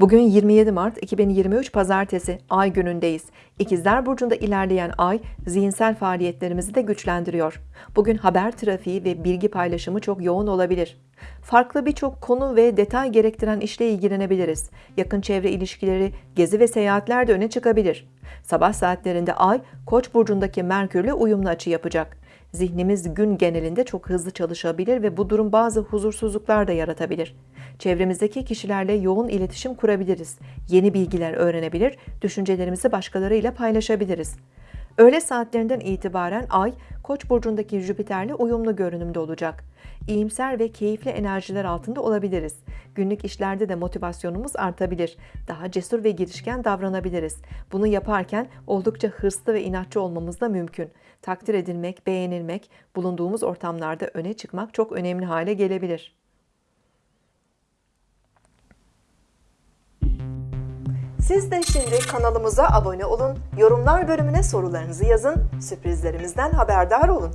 Bugün 27 Mart 2023 Pazartesi Ay günündeyiz. İkizler Burcu'nda ilerleyen Ay zihinsel faaliyetlerimizi de güçlendiriyor. Bugün haber trafiği ve bilgi paylaşımı çok yoğun olabilir. Farklı birçok konu ve detay gerektiren işle ilgilenebiliriz. Yakın çevre ilişkileri, gezi ve seyahatler de öne çıkabilir. Sabah saatlerinde Ay, Koç burcundaki Merkürle uyumlu açı yapacak. Zihnimiz gün genelinde çok hızlı çalışabilir ve bu durum bazı huzursuzluklar da yaratabilir. Çevremizdeki kişilerle yoğun iletişim kurabiliriz. Yeni bilgiler öğrenebilir, düşüncelerimizi başkalarıyla paylaşabiliriz. Öğle saatlerinden itibaren Ay, Koç burcundaki Jüpiter'le uyumlu görünümde olacak. İyimser ve keyifli enerjiler altında olabiliriz. Günlük işlerde de motivasyonumuz artabilir. Daha cesur ve girişken davranabiliriz. Bunu yaparken oldukça hırslı ve inatçı olmamız da mümkün. Takdir edilmek, beğenilmek, bulunduğumuz ortamlarda öne çıkmak çok önemli hale gelebilir. Siz de şimdi kanalımıza abone olun, yorumlar bölümüne sorularınızı yazın, sürprizlerimizden haberdar olun.